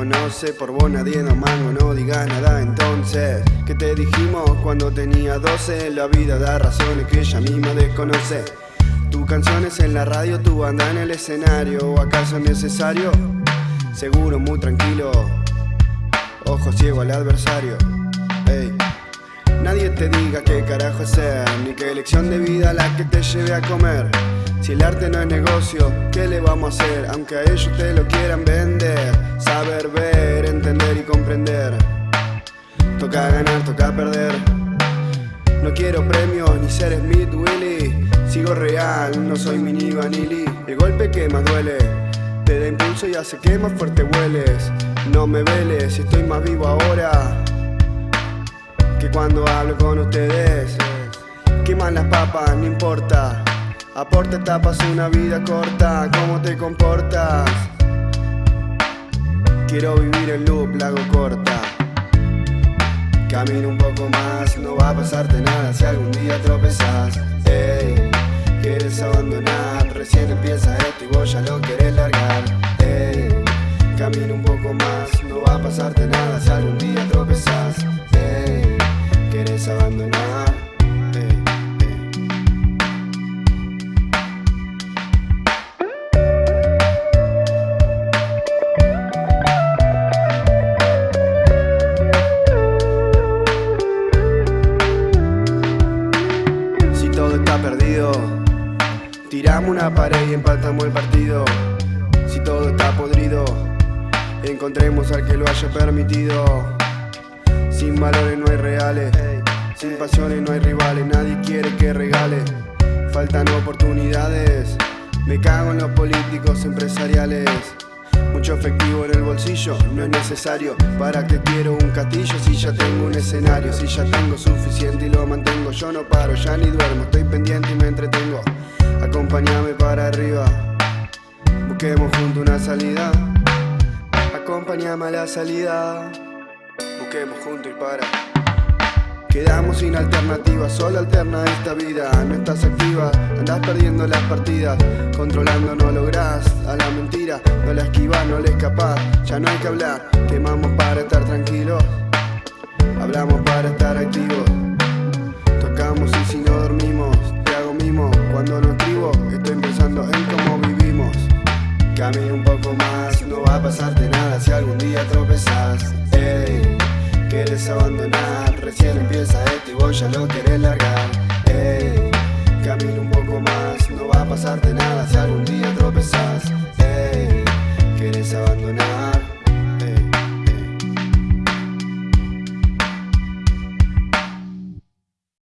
conoce, por vos nadie da mango, no digas nada entonces. ¿Qué te dijimos cuando tenía 12? La vida da razones que ella misma desconoce. Tu canciones en la radio, tu banda en el escenario, ¿o acaso es necesario? Seguro, muy tranquilo, ojo ciego al adversario. Ey. Nadie te diga qué carajo hacer, ni qué elección de vida la que te lleve a comer. Si el arte no es negocio, ¿qué le vamos a hacer? Aunque a ellos te lo quieran vender. Saber ver, entender y comprender. Toca ganar, toca perder. No quiero premios ni ser Smith Willy. Sigo real, no soy mini vanilli. El golpe que más duele te da impulso y hace que más fuerte vueles. No me veles, estoy más vivo ahora que cuando hablo con ustedes. Queman las papas, no importa. Aporte tapas una vida corta, ¿cómo te comportas? Quiero vivir en loop, la corta. Camino un poco más, no va a pasarte nada si algún día tropezas. Ey, quieres abandonar, recién empieza esto y vos ya lo querés largar. Ey, camino un poco más, no va a pasarte nada tiramos una pared y empatamos el partido. Si todo está podrido, encontremos al que lo haya permitido. Sin valores no hay reales, sin pasiones no hay rivales, nadie quiere que regale. Faltan oportunidades, me cago en los políticos empresariales. Mucho efectivo en el bolsillo. No es necesario. ¿Para que quiero un castillo si ya tengo un escenario? Si ya tengo suficiente y lo mantengo. Yo no paro, ya ni duermo, estoy pendiente y me entretengo. Acompáñame para arriba. Busquemos junto una salida. Acompáñame a la salida. Busquemos junto y para Quedamos sin alternativa, solo alterna esta vida. No estás activa, andás perdiendo las partidas. Controlando no lográs a la mentira. No la esquivas, no le escapás. Ya no hay que hablar, quemamos para estar tranquilos. Hablamos para estar activos. Tocamos y si no dormimos Te hago mimo, cuando no escribo Estoy pensando en cómo vivimos. Camina un poco más, no va a pasarte nada si algún día tropezás. Ey, quieres abandonar, recién empieza esto y vos ya lo querés largar. Ey, camina un poco más, no va a pasarte nada si algún día tropezás. Ey, quieres abandonar